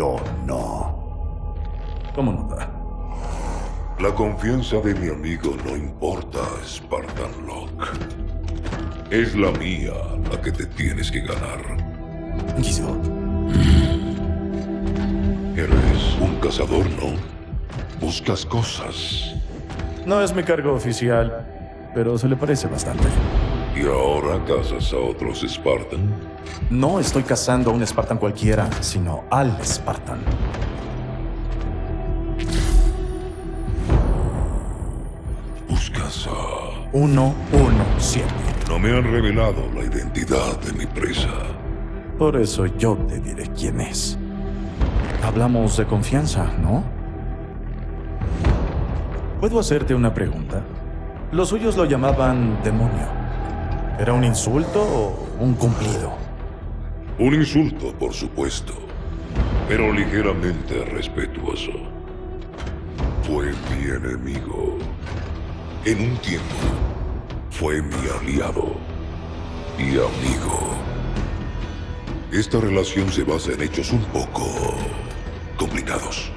yo no. ¿Cómo nota? La confianza de mi amigo no importa, Spartan Locke. Es la mía la que te tienes que ganar. Guiso. Eres un cazador, ¿no? Buscas cosas. No es mi cargo oficial, pero se le parece bastante. ¿Y ahora cazas a otros Spartan? No estoy cazando a un Spartan cualquiera, sino al Spartan. Buscas a... Uno, uno, siete. No me han revelado la identidad de mi presa. Por eso yo te diré quién es. Hablamos de confianza, ¿no? ¿Puedo hacerte una pregunta? Los suyos lo llamaban demonio. ¿Era un insulto o un cumplido? Un insulto, por supuesto, pero ligeramente respetuoso. Fue mi enemigo. En un tiempo, fue mi aliado y amigo. Esta relación se basa en hechos un poco complicados.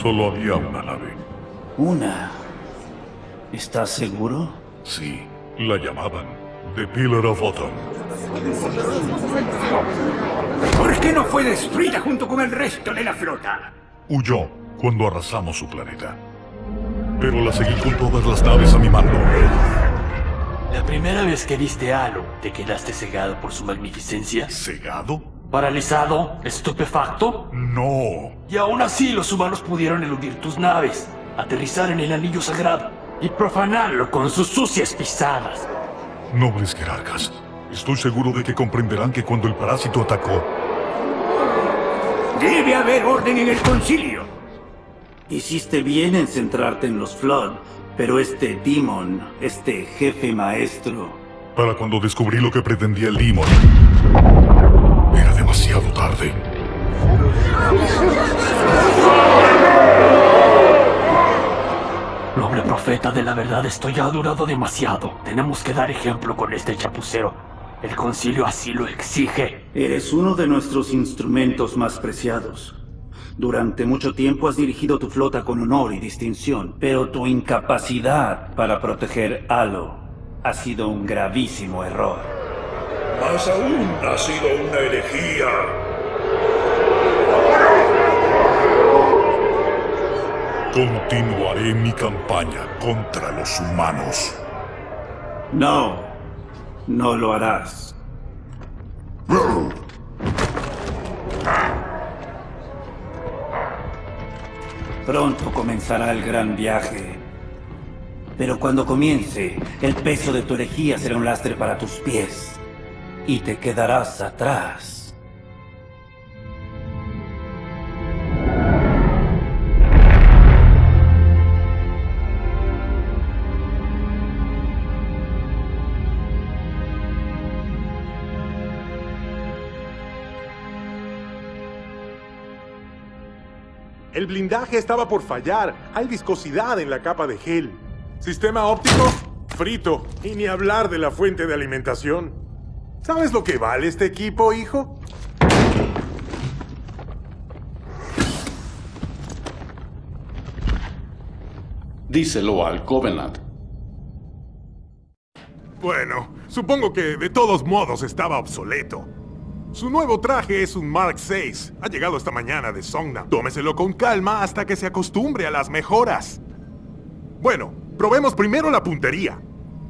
Solo había una nave. Una. ¿Estás seguro? Sí, la llamaban The Pillar of Autumn. ¿Por qué no fue destruida junto con el resto de la flota? Huyó cuando arrasamos su planeta. Pero la seguí con todas las naves a mi mando. La primera vez que viste a Halo, ¿te quedaste cegado por su magnificencia? ¿Cegado? ¿Paralizado? ¿Estupefacto? No. Y aún así los humanos pudieron eludir tus naves, aterrizar en el anillo sagrado y profanarlo con sus sucias pisadas. Nobles jerarcas, estoy seguro de que comprenderán que cuando el parásito atacó, Debe haber orden en el concilio. Hiciste bien en centrarte en los Flood, pero este Demon, este jefe maestro... para cuando descubrí lo que pretendía el Demon, era demasiado tarde. Noble profeta de la verdad, esto ya ha durado demasiado. Tenemos que dar ejemplo con este chapucero. El concilio así lo exige. Eres uno de nuestros instrumentos más preciados. Durante mucho tiempo has dirigido tu flota con honor y distinción, pero tu incapacidad para proteger Halo ha sido un gravísimo error. Más aún, ha sido una herejía. Continuaré mi campaña contra los humanos. No, no lo harás. Pronto comenzará el gran viaje. Pero cuando comience, el peso de tu herejía será un lastre para tus pies. Y te quedarás atrás. El blindaje estaba por fallar. Hay viscosidad en la capa de gel. Sistema óptico, frito. Y ni hablar de la fuente de alimentación. ¿Sabes lo que vale este equipo, hijo? Díselo al Covenant. Bueno, supongo que de todos modos estaba obsoleto. Su nuevo traje es un Mark VI. Ha llegado esta mañana de Songnam. Tómeselo con calma hasta que se acostumbre a las mejoras. Bueno, probemos primero la puntería.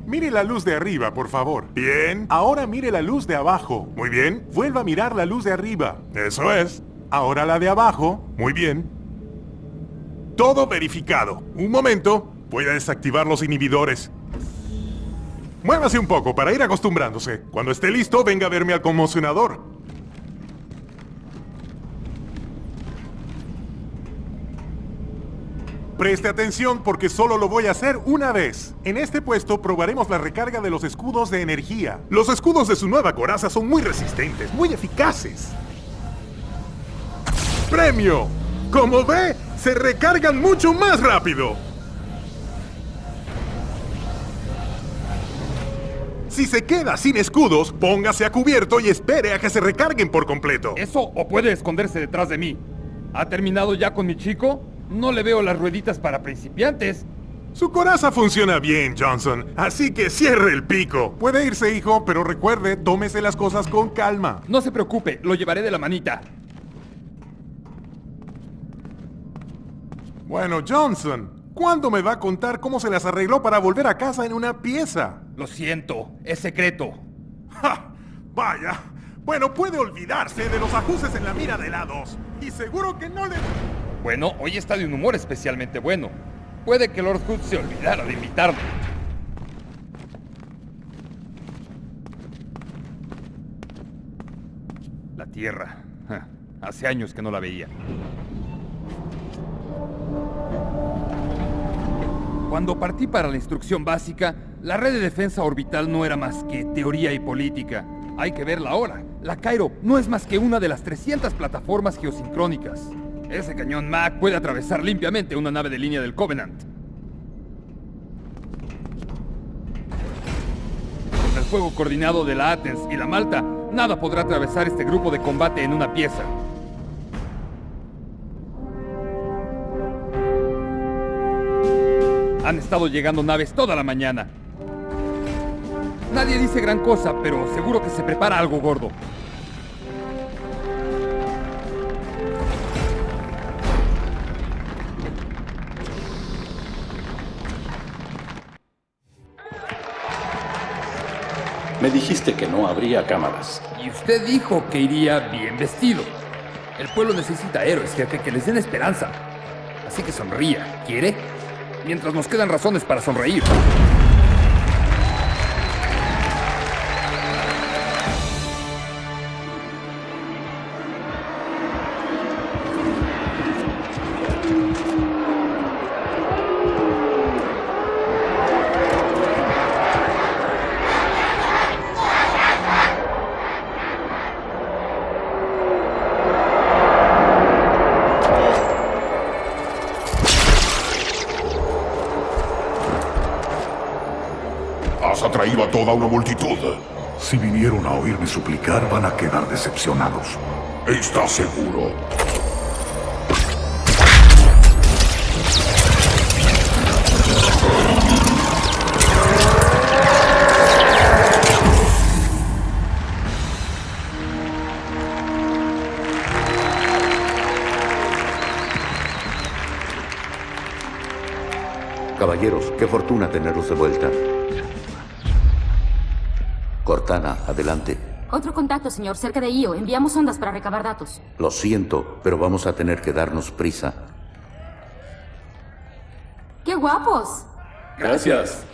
Mire la luz de arriba, por favor. Bien. Ahora mire la luz de abajo. Muy bien. Vuelva a mirar la luz de arriba. Eso es. Ahora la de abajo. Muy bien. Todo verificado. Un momento. Voy a desactivar los inhibidores. Muévase un poco para ir acostumbrándose. Cuando esté listo, venga a verme al conmocionador. Preste atención porque solo lo voy a hacer una vez. En este puesto probaremos la recarga de los escudos de energía. Los escudos de su nueva coraza son muy resistentes, muy eficaces. ¡Premio! Como ve, se recargan mucho más rápido. Si se queda sin escudos, póngase a cubierto y espere a que se recarguen por completo. Eso o puede esconderse detrás de mí. ¿Ha terminado ya con mi chico? No le veo las rueditas para principiantes. Su coraza funciona bien, Johnson, así que cierre el pico. Puede irse, hijo, pero recuerde, tómese las cosas con calma. No se preocupe, lo llevaré de la manita. Bueno, Johnson, ¿cuándo me va a contar cómo se las arregló para volver a casa en una pieza? Lo siento, es secreto. ¡Ja! Vaya. Bueno, puede olvidarse de los ajustes en la mira de lados. Y seguro que no le... Bueno, hoy está de un humor especialmente bueno. Puede que Lord Hood se olvidara de invitarme. La Tierra. Ja, Hace años que no la veía. Cuando partí para la instrucción básica, la red de defensa orbital no era más que teoría y política. Hay que verla ahora. La Cairo no es más que una de las 300 plataformas geosincrónicas. Ese cañón Mac puede atravesar limpiamente una nave de línea del Covenant. Con el fuego coordinado de la Athens y la Malta, nada podrá atravesar este grupo de combate en una pieza. Han estado llegando naves toda la mañana. Nadie dice gran cosa, pero seguro que se prepara algo gordo. Me dijiste que no habría cámaras. Y usted dijo que iría bien vestido. El pueblo necesita héroes, jefe, que les den esperanza. Así que sonría. ¿Quiere? Mientras nos quedan razones para sonreír. Atraído a toda una multitud. Si vinieron a oírme suplicar, van a quedar decepcionados. ¿Estás seguro? Caballeros, qué fortuna tenerlos de vuelta. Cortana, adelante. Otro contacto, señor, cerca de Io. Enviamos ondas para recabar datos. Lo siento, pero vamos a tener que darnos prisa. ¡Qué guapos! Gracias.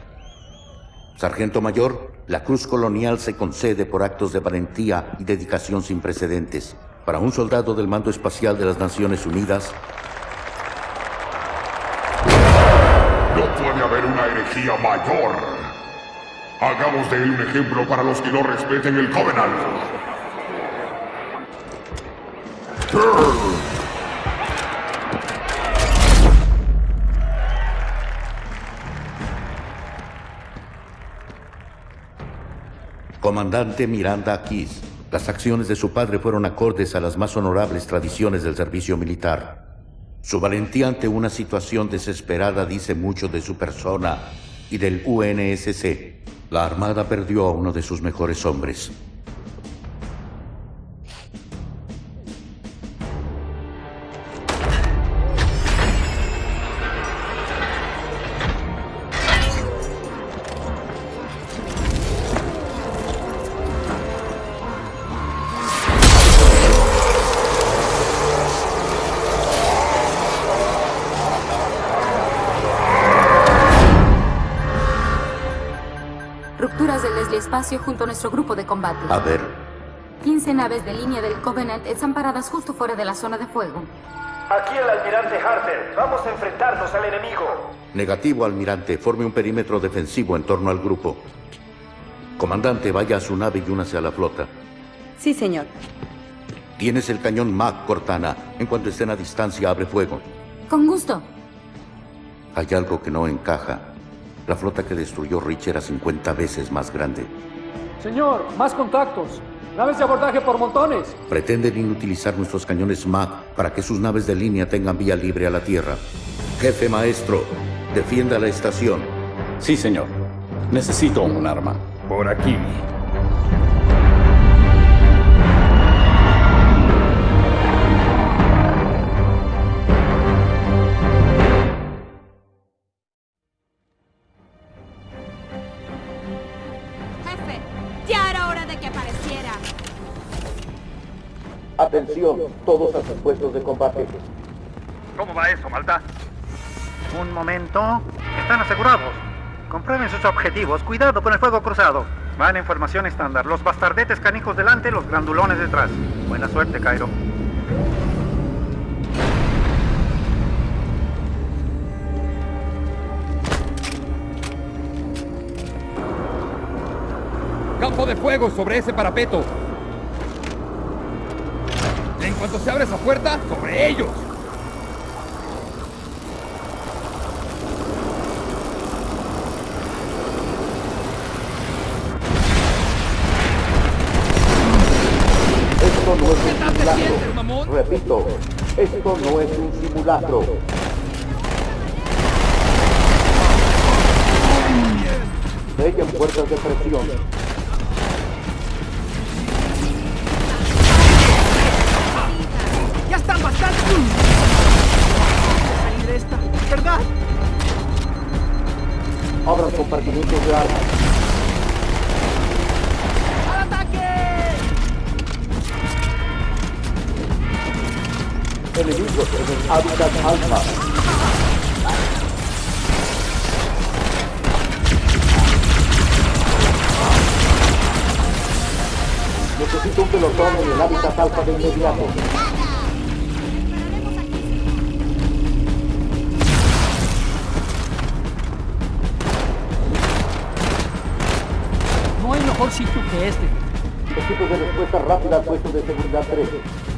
Sargento Mayor, la Cruz Colonial se concede por actos de valentía y dedicación sin precedentes. Para un soldado del Mando Espacial de las Naciones Unidas, No puede haber una herejía mayor. Hagamos de él un ejemplo para los que no respeten el Covenant. Comandante Miranda Keys, las acciones de su padre fueron acordes a las más honorables tradiciones del servicio militar. Su valentía ante una situación desesperada dice mucho de su persona y del UNSC. La Armada perdió a uno de sus mejores hombres. Espacio junto a nuestro grupo de combate. A ver, 15 naves de línea del Covenant están paradas justo fuera de la zona de fuego. Aquí el almirante Harper. Vamos a enfrentarnos al enemigo. Negativo, almirante. Forme un perímetro defensivo en torno al grupo. Comandante, vaya a su nave y únase a la flota. Sí, señor. Tienes el cañón Mac, Cortana. En cuanto estén a distancia, abre fuego. Con gusto. Hay algo que no encaja. La flota que destruyó Rich era 50 veces más grande. Señor, más contactos. Naves de abordaje por montones. Pretenden inutilizar nuestros cañones MAC para que sus naves de línea tengan vía libre a la Tierra. Jefe maestro, defienda la estación. Sí, señor. Necesito un arma. Por aquí. Están asegurados. Comprueben sus objetivos. Cuidado con el fuego cruzado. Van en formación estándar. Los bastardetes canijos delante, los grandulones detrás. Buena suerte, Cairo. Campo de fuego sobre ese parapeto. En cuanto se abre esa puerta, sobre ellos. Esto no es un simulacro. Repito, esto no es un simulacro. Sellen puertas de presión. Hábitat alfa. Necesito un pelotón en el hábitat alfa de inmediato. No hay mejor sitio que este. Equipos de respuesta rápida al puesto de seguridad 13.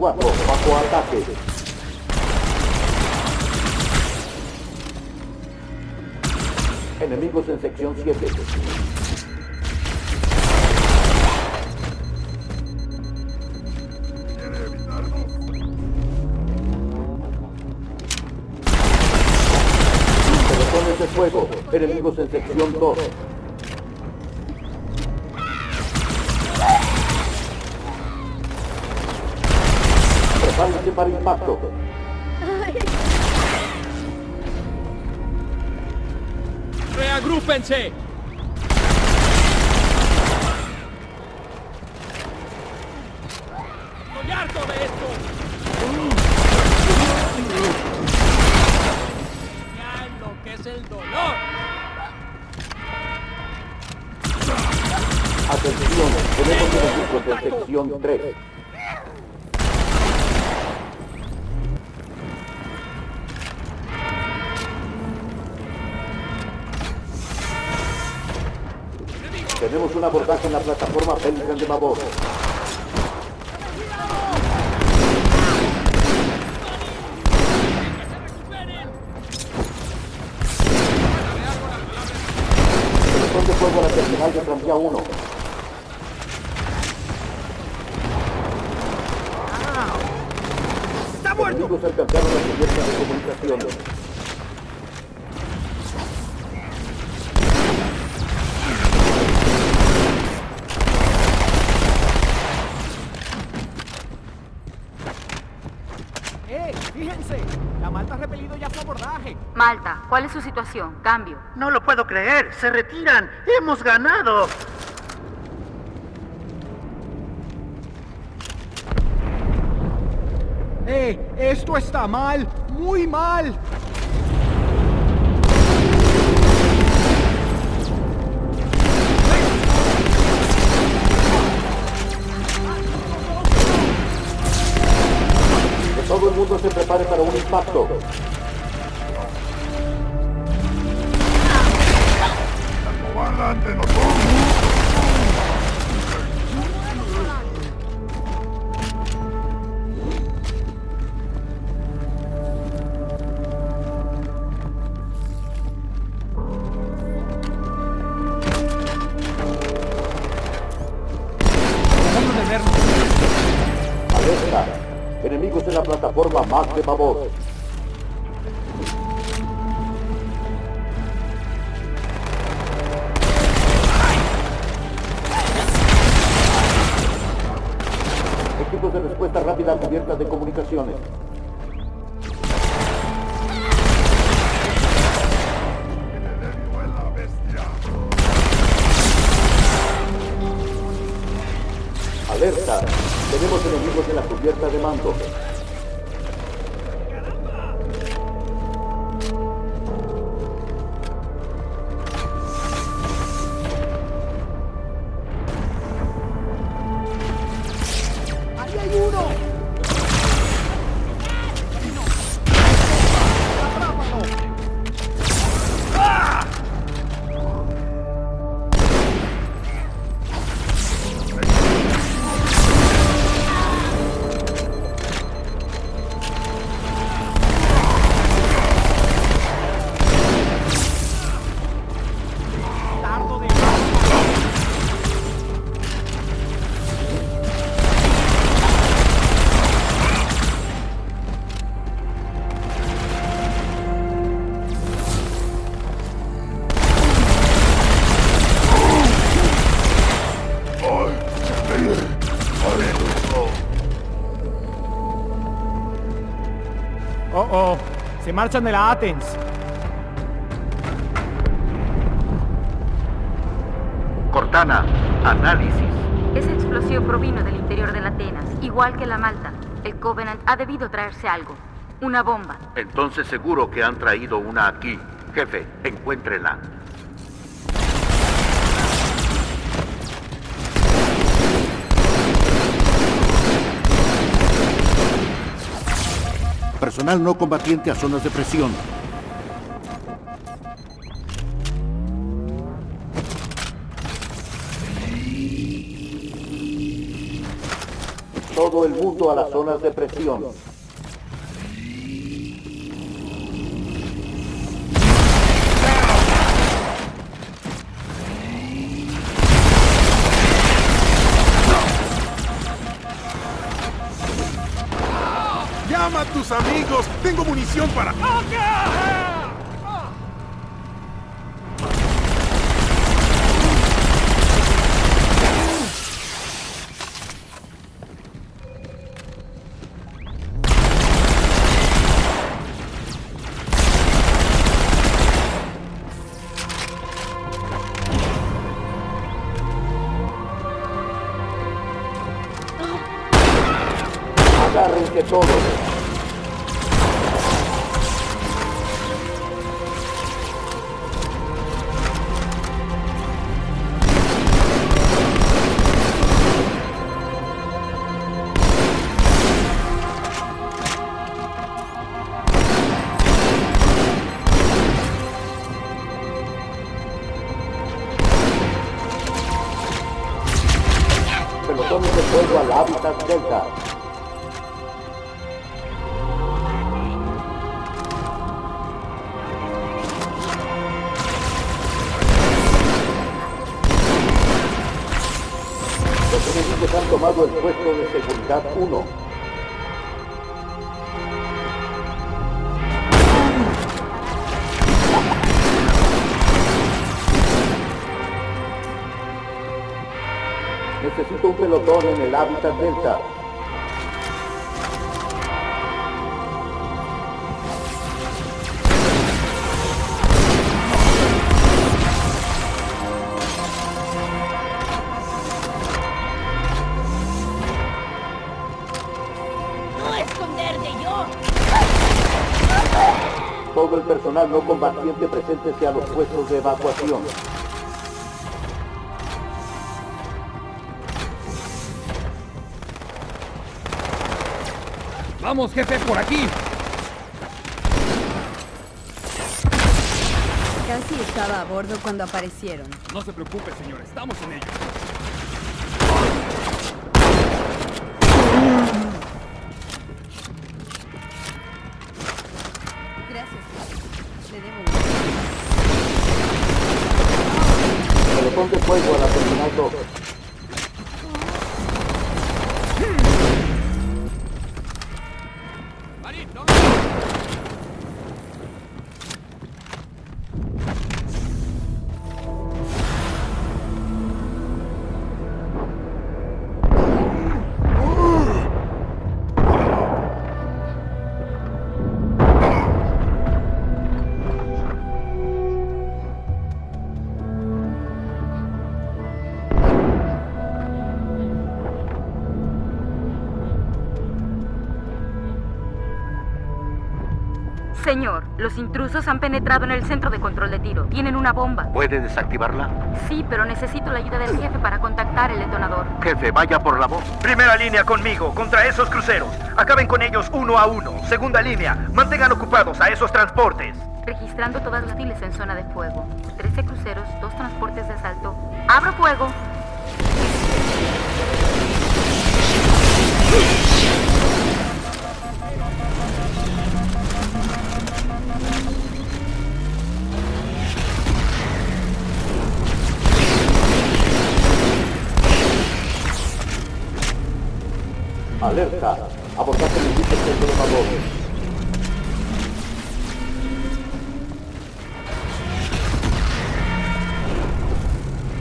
4, bajo ataque. Enemigos en sección 7. Pelotones de fuego. Enemigos en sección 2. Para impacto. ¡Reagrúpense! ¡Estoy harto de esto! ¡Ya enloquece el dolor! Atención, tenemos 3. Tenemos un abordaje en la plataforma Pelican de Babor. Pelotón de fuego a la terminal de tranvía 1. ¡Está muerto! Enemigos alcanzaron la cubierta de comunicaciones. ¡Eh! ¡Fíjense! La Malta ha repelido ya su abordaje. Malta, Cambio. No lo puedo creer. Se retiran. Hemos ganado. ¡Eh! Esto está mal. Muy mal. Que todo el mundo se prepare para un impacto. Equipos de respuesta rápida cubiertas de comunicaciones. Alerta. Tenemos enemigos en la cubierta de mando. Se marchan de la Athens. Cortana, análisis. Ese explosivo provino del interior de la Atenas, igual que la Malta. El Covenant ha debido traerse algo. Una bomba. Entonces seguro que han traído una aquí. Jefe, encuéntrenla. No combatiente a zonas de presión. Todo el mundo a las zonas de presión. Amigos! ¡Tengo munición para... Agárrense todos. Necesito un pelotón en el hábitat delta. Todo el personal no combatiente preséntese a los puestos de evacuación. Vamos, jefe, por aquí. Casi estaba a bordo cuando aparecieron. No se preocupe, señor. Estamos en ello. Los intrusos han penetrado en el centro de control de tiro. Tienen una bomba. ¿Puede desactivarla? Sí, pero necesito la ayuda del jefe para contactar el detonador. Jefe, vaya por la voz. Primera línea conmigo, contra esos cruceros. Acaben con ellos uno a uno. Segunda línea, mantengan ocupados a esos transportes. Registrando todas las filas en zona de fuego. 13 cruceros, dos transportes de asalto. ¡Abro fuego! Alerta. Equipo centro de favor.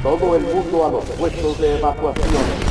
Todo el mundo a los puestos de evacuación.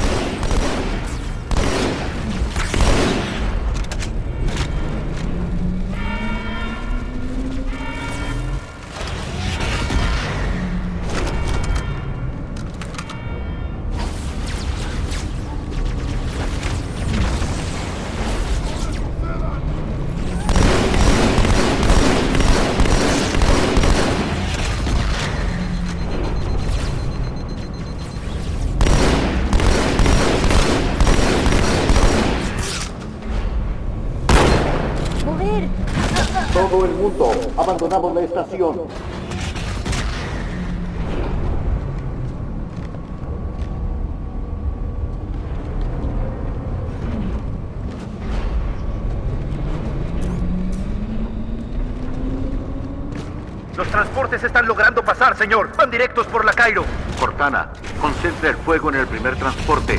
Los transportes están logrando pasar, señor. Van directos por la Cairo. Cortana, concentre el fuego en el primer transporte.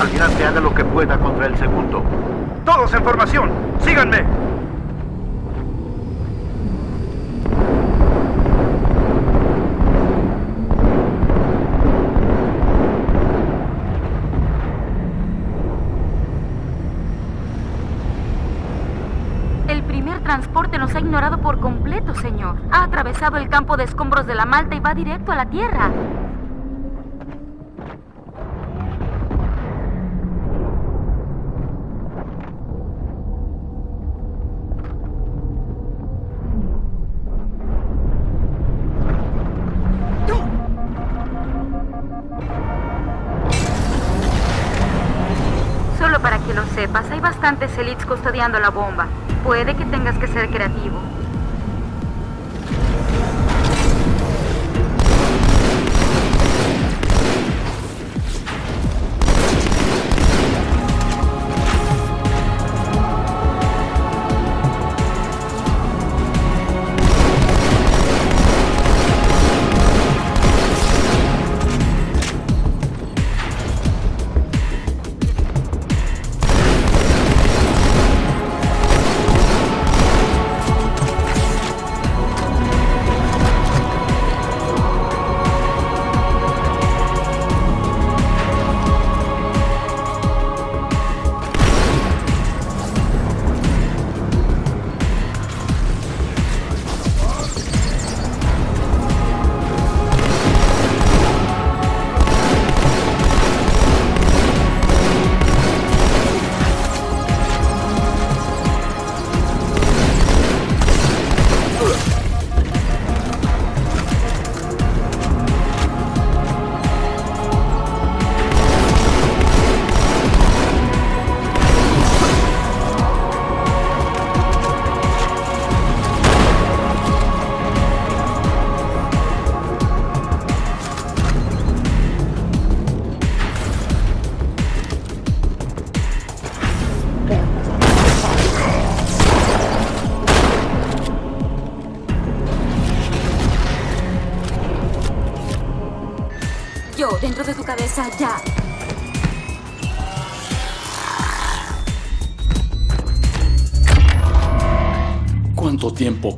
Almirante, haga lo que pueda contra el segundo. Todos en formación. Síganme. El primer transporte nos ha ignorado por completo, señor. Ha atravesado el campo de escombros de la Malta y va directo a la Tierra. Solo para que lo sepas, hay bastantes elites custodiando la bomba. Puede que tengas que ser creativo.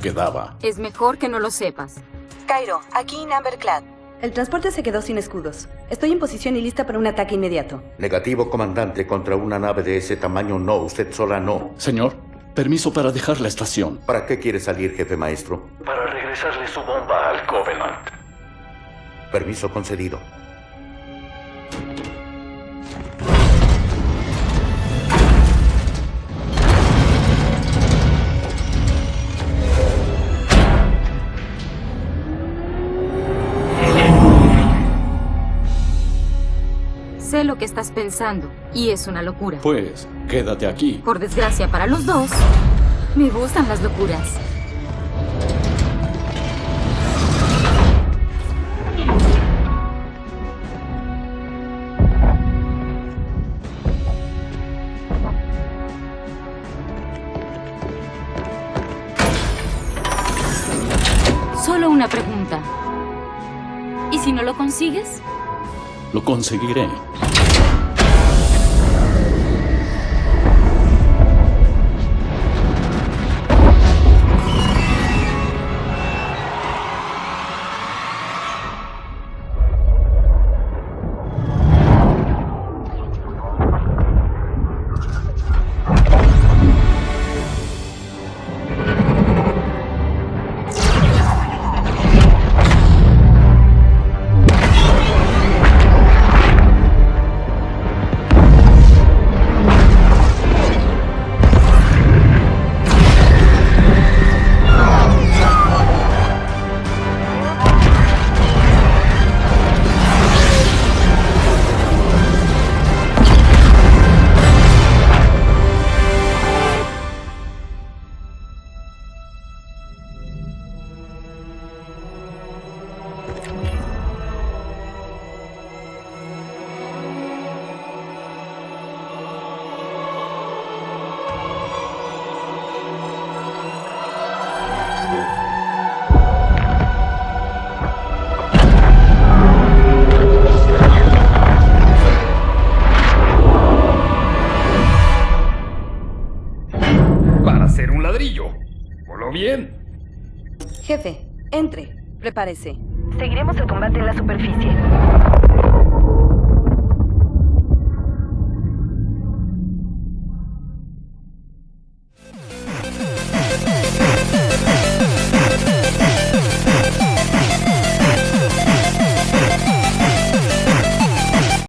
Quedaba? Es mejor que no lo sepas. Cairo, aquí en Amberclad. El transporte se quedó sin escudos. Estoy en posición y lista para un ataque inmediato. Negativo, comandante, contra una nave de ese tamaño no, usted sola no. Señor, permiso para dejar la estación. ¿Para qué quiere salir, jefe maestro? Para regresarle su bomba al Covenant. Permiso concedido. Sé lo que estás pensando y es una locura. Pues, quédate aquí. Por desgracia para los dos, me gustan las locuras. Solo una pregunta. ¿Y si no lo consigues? Lo conseguiré. Seguiremos el combate en la superficie.